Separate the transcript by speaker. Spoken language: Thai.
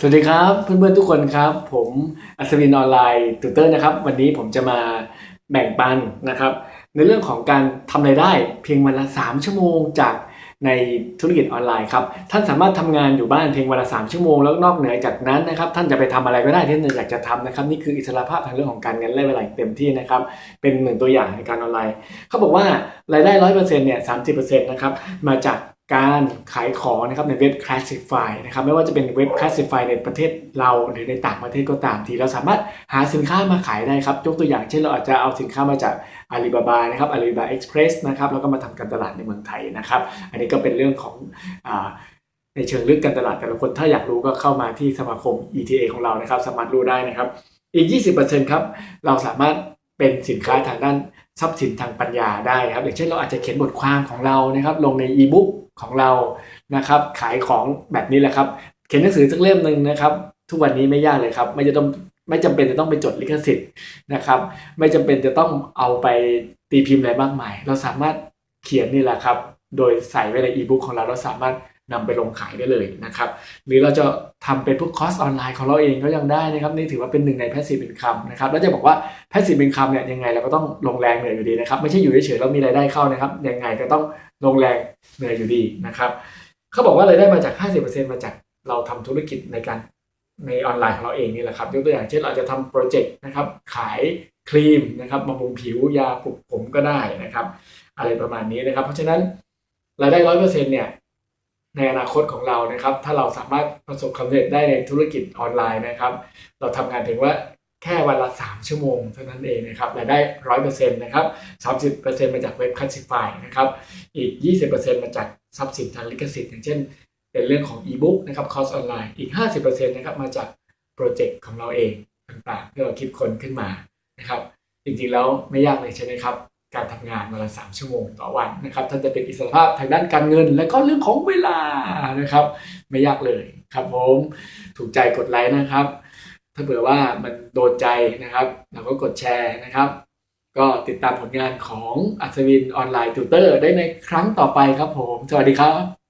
Speaker 1: สวัสดีครับเพื่อนๆทุกคนครับ ผมอัศวินออนไลน์ตูเตอร์นะครับ วันนี้ผมจะมาแบ่งปันนะครับ ในเรื่องของการทำรายได้เพียงวันละ 3 ชั่วโมงจากในธุรกิจออนไลน์ครับท่านสามารถทำงานอยู่บ้านเพียงวันละ3ชั่วโมงแล้วนอกเหนือจากนั้นนะครับท่านจะไปทำอะไรก็ได้ที่ท่านอยากจะทำนะครับนี่คืออิสรภาพทางเรื่องของการเงินและเวลาเต็มที่นะครับเป็นหนึ่งตัวอย่างในการออนไลน์เขาบอกว่ารายได้ร้อยเปอร์เซ็นต์เนี่ยสามสิบเปอร์เซ็นต์นะครับมาจาก การขายของนะครับในเว็บ Classify นะครับไม่ว่าจะเป็นเว็บ Classify ในประเทศเราหรือในต่างประเทศก็ตามที เราสามารถหาสินค้ามาขายได้ครับยกตัวอย่างเช่นเราอาจจะเอาสินค้ามาจาก Alibaba นะครับ Alibaba Express นะครับแล้วก็มาทำการตลาดในเมืองไทยนะครับ อันนี้ก็เป็นเรื่องของอในเชิงลึกการตลาดแต่ละคนถ้าอยากรู้ก็เข้ามาที่สมาคม ETA ของเรานะครับ สามารถรู้ได้นะครับอีก 20%ครับเราสามารถ เป็นสินค้าทางด้านทรัพย์สินทางปัญญาได้ครับอย่างเช่นเราอาจจะเขียนบทความของเรานะครับลงในอีบุ๊กของเรานะครับขายของแบบนี้แหละครับ เขียนหนังสือสักเล่มหนึ่งนะครับ ทุกวันนี้ไม่ยากเลยครับ ไม่จะต้องไม่จำเป็นจะต้องไปจดลิขสิทธิ์นะครับ ไม่จำเป็นจะต้องเอาไปตีพิมพ์อะไรมากมาย เราสามารถเขียนนี่แหละครับ โดยใส่ไว้ในอีบุ๊กของเราเราสามารถ นำไปลงขายได้เลยนะครับ หรือเราจะทำเป็นพวกคอร์สออนไลน์ของเราเองก็ยังได้นะครับ นี่ถือว่าเป็นหนึ่งใน passive income นะครับแล้วจะบอกว่า passive income เนี่ยยังไงเราก็ต้องลงแรงเหนื่อยอยู่ดีนะครับ ไม่ใช่อยู่เฉยๆแล้วมีรายได้เข้านะครับ ยังไงก็ต้องลงแรงเหนื่อยอยู่ดีนะครับเขาบอกว่ารายได้มาจาก 50%มาจากเราทำธุรกิจในการในออนไลน์ของเราเองนี่แหละครับยกตัวอย่างเช่นเราจะทำโปรเจกต์นะครับขายครีมนะครับบำรุงผิวยาปลูกผมก็ได้นะครับ อะไรประมาณนี้นะครับ เพราะฉะนั้นรายได้ร้อยเปอร์เซ็นต์เนี่ย ในอนาคตของเรานะครับ ถ้าเราสามารถประสบความสำเร็จได้ในธุรกิจออนไลน์นะครับ เราทำงานถือว่าแค่วันละ 3 ชั่วโมงเท่านั้นเองนะครับรายได้ร้อยเปอร์เซ็นต์นะครับสามสิบเปอร์เซ็นต์มาจากเว็บ classified นะครับ อีก 20%มาจากทรัพย์สินทางลิขสิทธิ์อย่างเช่น เป็นเรื่องของอีบุ๊กนะครับคอร์สออนไลน์อีก 50%นะครับมาจากโปรเจกต์ของเราเองต่างๆที่เราคิดค้นขึ้นมานะครับ จริงๆแล้วไม่ยากเลยใช่ไหมครับ การทำงานวันละ3ชั่วโมงต่อวันนะครับท่านจะเป็นอิสรภาพทางด้านการเงิน และก็เรื่องของเวลานะครับ ไม่ยากเลยครับผมถูกใจกดไลค์นะครับ ถ้าเผื่อว่ามันโดนใจนะครับเราก็กดแชร์นะครับ ก็ติดตามผลงานของอัศวินออนไลน์ติวเตอร์ได้ในครั้งต่อไปครับผม สวัสดีครับ